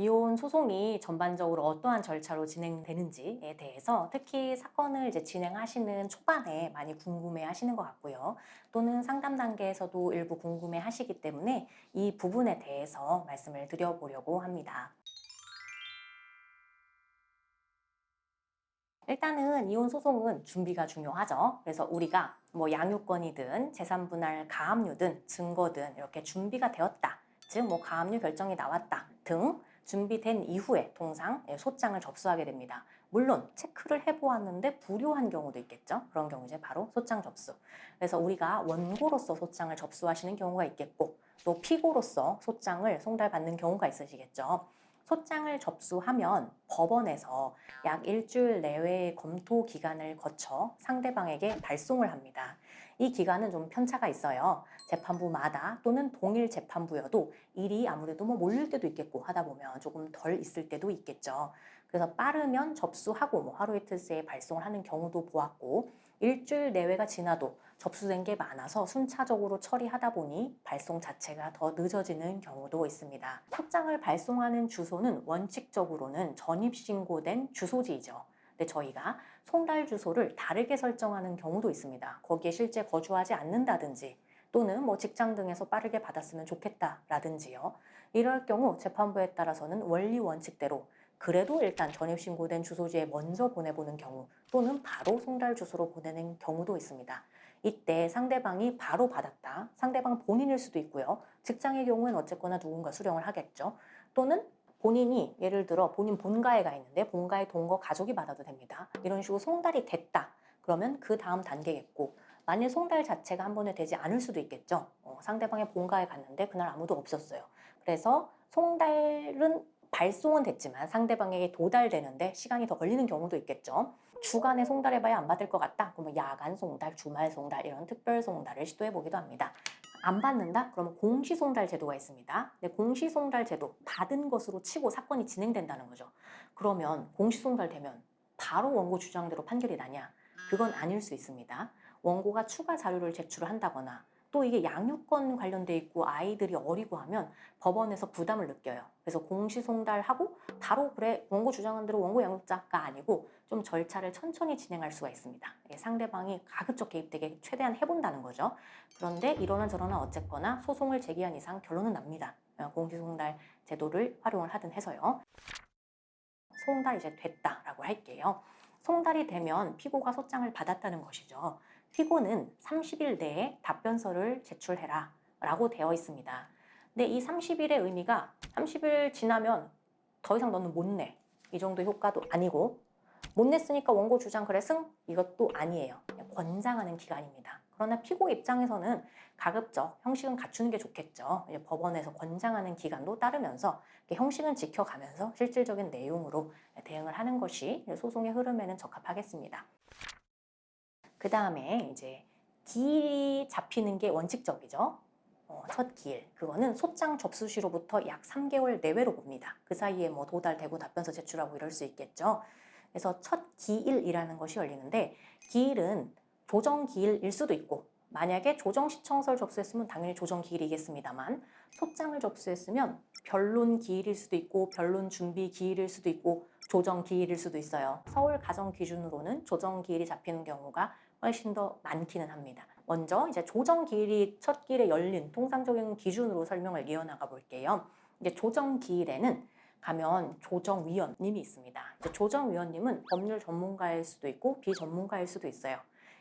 이혼 소송이 전반적으로 어떠한 절차로 진행되는지에 대해서 특히 사건을 이제 진행하시는 초반에 많이 궁금해 하시는 것 같고요. 또는 상담 단계에서도 일부 궁금해 하시기 때문에 이 부분에 대해서 말씀을 드려보려고 합니다. 일단은 이혼 소송은 준비가 중요하죠. 그래서 우리가 뭐 양육권이든 재산분할 가압류든 증거든 이렇게 준비가 되었다. 즉 뭐 가압류 결정이 나왔다 등 준비된 이후에 통상 예, 소장을 접수하게 됩니다. 물론 체크를 해보았는데 불효한 경우도 있겠죠. 그런 경우 이제 바로 소장 접수. 그래서 우리가 원고로서 소장을 접수하시는 경우가 있겠고 또 피고로서 소장을 송달받는 경우가 있으시겠죠. 소장을 접수하면 법원에서 약 일주일 내외의 검토 기간을 거쳐 상대방에게 발송을 합니다. 이 기간은 좀 편차가 있어요. 재판부마다 또는 동일 재판부여도 일이 아무래도 뭐 몰릴 때도 있겠고 하다 보면 조금 덜 있을 때도 있겠죠. 그래서 빠르면 접수하고 뭐 하루 이틀 새에 발송을 하는 경우도 보았고 일주일 내외가 지나도 접수된 게 많아서 순차적으로 처리하다 보니 발송 자체가 더 늦어지는 경우도 있습니다. 소장을 발송하는 주소는 원칙적으로는 전입신고된 주소지이죠. 근데 저희가 송달 주소를 다르게 설정하는 경우도 있습니다. 거기에 실제 거주하지 않는다든지 또는 뭐 직장 등에서 빠르게 받았으면 좋겠다라든지요. 이럴 경우 재판부에 따라서는 원리 원칙대로 그래도 일단 전입신고된 주소지에 먼저 보내보는 경우 또는 바로 송달 주소로 보내는 경우도 있습니다. 이때 상대방이 바로 받았다. 상대방 본인일 수도 있고요. 직장의 경우는 어쨌거나 누군가 수령을 하겠죠. 또는 본인이 예를 들어 본인 본가에 가 있는데 본가에 동거 가족이 받아도 됩니다. 이런 식으로 송달이 됐다. 그러면 그 다음 단계겠고 만일 송달 자체가 한 번에 되지 않을 수도 있겠죠. 어, 상대방의 본가에 갔는데 그날 아무도 없었어요. 그래서 송달은 발송은 됐지만 상대방에게 도달되는데 시간이 더 걸리는 경우도 있겠죠. 주간에 송달해봐야 안 받을 것 같다. 그러면 야간 송달, 주말 송달 이런 특별 송달을 시도해보기도 합니다. 안 받는다? 그러면 공시송달 제도가 있습니다. 근데 공시송달 제도 받은 것으로 치고 사건이 진행된다는 거죠. 그러면 공시송달 되면 바로 원고 주장대로 판결이 나냐? 그건 아닐 수 있습니다. 원고가 추가 자료를 제출한다거나 또 이게 양육권 관련돼 있고 아이들이 어리고 하면 법원에서 부담을 느껴요. 그래서 공시송달하고 바로 그래 원고 주장한 대로 원고 양육자가 아니고 좀 절차를 천천히 진행할 수가 있습니다. 상대방이 가급적 개입되게 최대한 해본다는 거죠. 그런데 이러나 저러나 어쨌거나 소송을 제기한 이상 결론은 납니다. 어, 공시송달 제도를 활용을 하든 해서요. 송달 이제 됐다라고 할게요. 송달이 되면 피고가 소장을 받았다는 것이죠. 피고는 30일 내에 답변서를 제출해라 라고 되어 있습니다. 근데 이 30일의 의미가 30일 지나면 더 이상 너는 못 내. 이 정도 효과도 아니고 못 냈으니까 원고 주장 그래 승? 이것도 아니에요. 권장하는 기간입니다. 그러나 피고 입장에서는 가급적 형식은 갖추는 게 좋겠죠. 법원에서 권장하는 기간도 따르면서 형식은 지켜가면서 실질적인 내용으로 대응을 하는 것이 소송의 흐름에는 적합하겠습니다. 그 다음에 이제 기일이 잡히는 게 원칙적이죠. 어, 첫 기일 그거는 소장 접수 시로부터 약 3개월 내외로 봅니다. 그 사이에 뭐 도달되고 답변서 제출하고 이럴 수 있겠죠. 그래서 첫 기일이라는 것이 열리는데 기일은 조정 기일일 수도 있고 만약에 조정 시청서를 접수했으면 당연히 조정 기일이겠습니다만 소장을 접수했으면 변론 기일일 수도 있고 변론 준비 기일일 수도 있고 조정 기일일 수도 있어요. 서울 가정 기준으로는 조정 기일이 잡히는 경우가 훨씬 더 많기는 합니다. 먼저 이제 조정 기일이 첫 기일에 열린 통상적인 기준으로 설명을 이어나가 볼게요. 이제 조정 기일에는 가면 조정위원님이 있습니다. 조정위원님은 법률 전문가일 수도 있고 비전문가일 수도 있어요.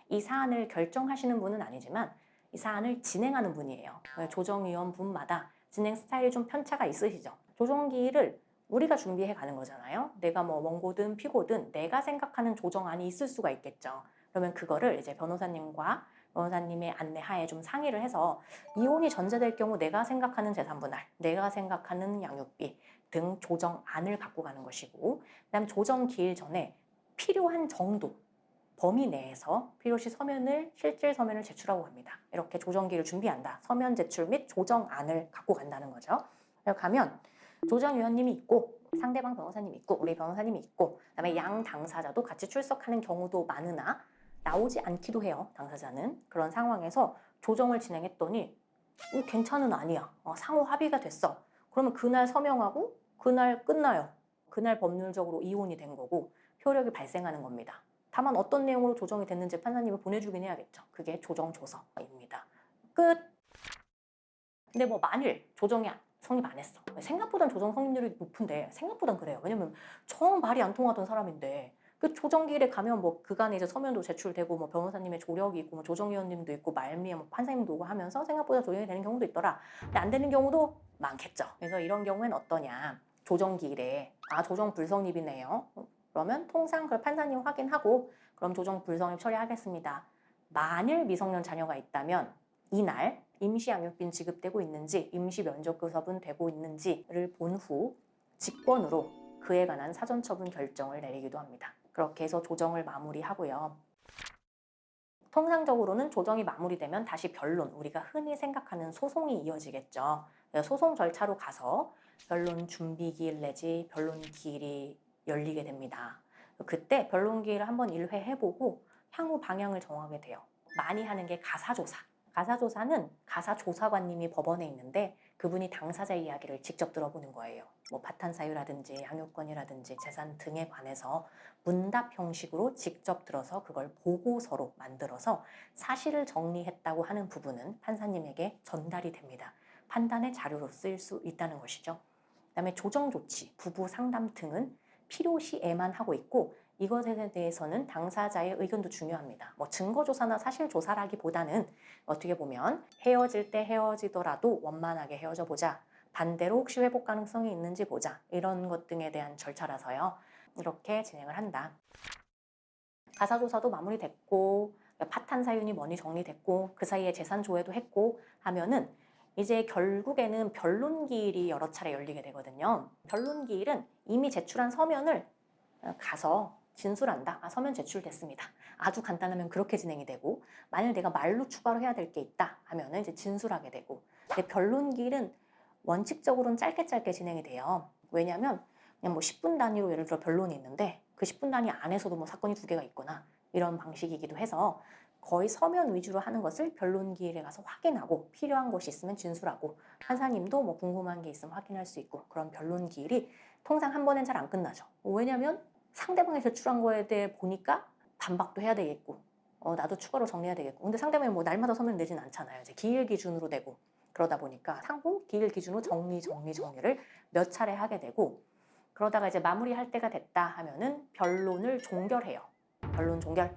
이 사안을 결정하시는 분은 아니지만 이 사안을 진행하는 분이에요. 조정위원 분마다 진행 스타일이 좀 편차가 있으시죠. 조정기일을 우리가 준비해 가는 거잖아요. 내가 뭐 원고든 피고든 내가 생각하는 조정안이 있을 수가 있겠죠. 그러면 그거를 이제 변호사님과 변호사님의 안내하에 좀 상의를 해서 이혼이 전제될 경우 내가 생각하는 재산분할, 내가 생각하는 양육비 등 조정안을 갖고 가는 것이고 그다음 조정 기일 전에 필요한 정도 범위 내에서 필요시 서면을 실질 서면을 제출하고 갑니다. 이렇게 조정기를 준비한다. 서면 제출 및 조정안을 갖고 간다는 거죠. 가면 조정위원님이 있고 상대방 변호사님이 있고 우리 변호사님이 있고 그다음에 양 당사자도 같이 출석하는 경우도 많으나 나오지 않기도 해요. 당사자는. 그런 상황에서 조정을 진행했더니 어, 괜찮은 아니야. 어, 상호 합의가 됐어. 그러면 그날 서명하고 그날 끝나요. 그날 법률적으로 이혼이 된 거고 효력이 발생하는 겁니다. 다만 어떤 내용으로 조정이 됐는지 판사님이 보내주긴 해야겠죠. 그게 조정 조서입니다. 끝. 근데 뭐 만일 조정이 안- 성립 안 했어. 생각보단 조정 성립률이 높은데 생각보단 그래요. 왜냐면 정 말이 안 통하던 사람인데 그 조정기일에 가면 뭐 그간에 이제 서면도 제출되고 뭐 변호사님의 조력이 있고 뭐 조정위원님도 있고 말미에 뭐 판사님도 오고 하면서 생각보다 조정이 되는 경우도 있더라. 근데 안 되는 경우도 많겠죠. 그래서 이런 경우에는 어떠냐? 조정기일에 아 조정 불성립이네요. 그러면 통상 그 판사님 확인하고 그럼 조정 불성립 처리하겠습니다. 만일 미성년 자녀가 있다면 이날 임시 양육빈 지급되고 있는지 임시 면접교섭은 되고 있는지를 본 후 직권으로 그에 관한 사전처분 결정을 내리기도 합니다. 그렇게 해서 조정을 마무리하고요. 통상적으로는 조정이 마무리되면 다시 변론, 우리가 흔히 생각하는 소송이 이어지겠죠. 소송 절차로 가서 변론 준비기일 내지 변론 기일이 열리게 됩니다. 그때 변론 기일을 한번 일회해보고 향후 방향을 정하게 돼요. 많이 하는 게 가사조사. 가사조사는 가사조사관님이 법원에 있는데 그분이 당사자 이야기를 직접 들어보는 거예요. 뭐 파탄 사유라든지 양육권이라든지 재산 등에 관해서 문답 형식으로 직접 들어서 그걸 보고서로 만들어서 사실을 정리했다고 하는 부분은 판사님에게 전달이 됩니다. 판단의 자료로 쓰일 수 있다는 것이죠. 그 다음에 조정 조치, 부부 상담 등은 필요시에만 하고 있고 이것에 대해서는 당사자의 의견도 중요합니다. 뭐 증거 조사나 사실 조사라기보다는 어떻게 보면 헤어질 때 헤어지더라도 원만하게 헤어져 보자. 반대로 혹시 회복 가능성이 있는지 보자. 이런 것 등에 대한 절차라서요. 이렇게 진행을 한다. 가사조사도 마무리됐고 파탄 사윤이 뭐니 정리됐고 그 사이에 재산 조회도 했고 하면은 이제 결국에는 변론기일이 여러 차례 열리게 되거든요. 변론기일은 이미 제출한 서면을 가서 진술한다. 아, 서면 제출됐습니다. 아주 간단하면 그렇게 진행이 되고 만일 내가 말로 추가로 해야 될 게 있다 하면 은 이제 진술하게 되고 근데 변론기일은 원칙적으로는 짧게 짧게 진행이 돼요. 왜냐하면 그냥 뭐 10분 단위로 예를 들어 변론이 있는데 그 10분 단위 안에서도 뭐 사건이 두 개가 있거나 이런 방식이기도 해서 거의 서면 위주로 하는 것을 변론기일에 가서 확인하고 필요한 것이 있으면 진술하고 판사님도 뭐 궁금한 게 있으면 확인할 수 있고 그런 변론기일이 통상 한 번엔 잘 안 끝나죠. 왜냐하면 상대방이 제출한 거에 대해 보니까 반박도 해야 되겠고 어, 나도 추가로 정리해야 되겠고 근데 상대방이 뭐 날마다 서면 내진 않잖아요. 이제 기일 기준으로 되고 그러다 보니까 상호 기일 기준으로 정리 정리 정리를 몇 차례 하게 되고 그러다가 이제 마무리할 때가 됐다 하면은 변론을 종결해요. 변론 종결.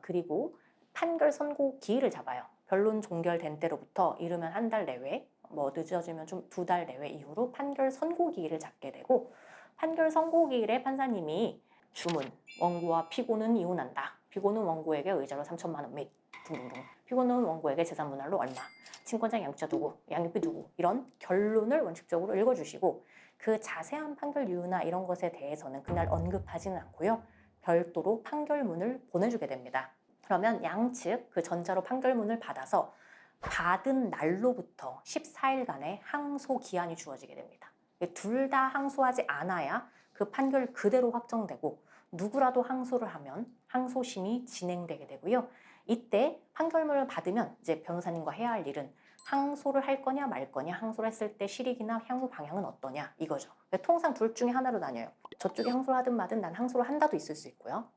그리고 판결 선고 기일을 잡아요. 변론 종결된 때로부터 이르면 한 달 내외, 뭐 늦어지면 좀 두 달 내외 이후로 판결 선고 기일을 잡게 되고 판결 선고 기일에 판사님이 주문, 원고와 피고는 이혼한다. 피고는 원고에게 의자로 3천만 원및 등등등. 피고는 원고에게 재산 분할로 얼마, 친권자 양육자 누구, 양육비 누구 이런 결론을 원칙적으로 읽어주시고 그 자세한 판결 이유나 이런 것에 대해서는 그날 언급하지는 않고요. 별도로 판결문을 보내주게 됩니다. 그러면 양측 그 전자로 판결문을 받아서 받은 날로부터 14일간의 항소 기한이 주어지게 됩니다. 둘 다 항소하지 않아야 그 판결 그대로 확정되고 누구라도 항소를 하면 항소심이 진행되게 되고요. 이때 판결문을 받으면 이제 변호사님과 해야 할 일은 항소를 할 거냐 말 거냐 항소를 했을 때 실익이나 향후 방향은 어떠냐 이거죠. 통상 둘 중에 하나로 나뉘어요. 저쪽이 항소를 하든 마든 난 항소를 한다도 있을 수 있고요.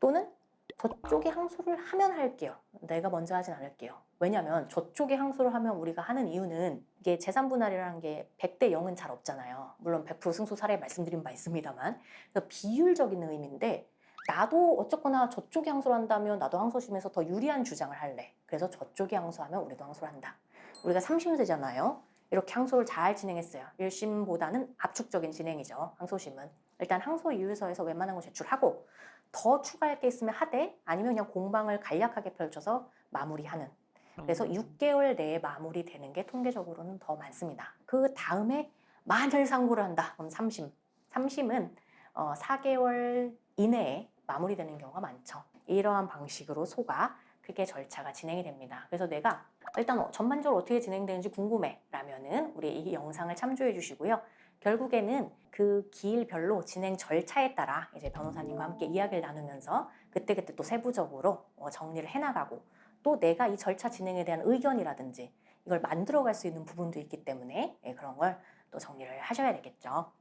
또는 저쪽이 항소를 하면 할게요. 내가 먼저 하진 않을게요. 왜냐하면 저쪽이 항소를 하면 우리가 하는 이유는 이게 재산 분할이라는 게 100대 0은 잘 없잖아요. 물론 100% 승소 사례 말씀드린 바 있습니다만 그러니까 비율적인 의미인데 나도 어쨌거나 저쪽이 항소를 한다면 나도 항소심에서 더 유리한 주장을 할래. 그래서 저쪽이 항소하면 우리도 항소를 한다. 우리가 3심세잖아요. 이렇게 항소를 잘 진행했어요. 1심보다는 압축적인 진행이죠. 항소심은. 일단 항소 이유서에서 웬만한 거 제출하고 더 추가할 게 있으면 하되 아니면 그냥 공방을 간략하게 펼쳐서 마무리하는. 그래서 6개월 내에 마무리되는 게 통계적으로는 더 많습니다. 그 다음에 만일 상고를 한다. 그럼 3심. 3심은 어, 4개월 이내에 마무리되는 경우가 많죠. 이러한 방식으로 소가 크게 절차가 진행이 됩니다. 그래서 내가 일단 어, 전반적으로 어떻게 진행되는지 궁금해 라면은 우리 이 영상을 참조해 주시고요. 결국에는 그 기일별로 진행 절차에 따라 이제 변호사님과 함께 이야기를 나누면서 그때그때 또 세부적으로 어, 정리를 해나가고 또 내가 이 절차 진행에 대한 의견이라든지 이걸 만들어갈 수 있는 부분도 있기 때문에 예, 그런 걸 또 정리를 하셔야 되겠죠.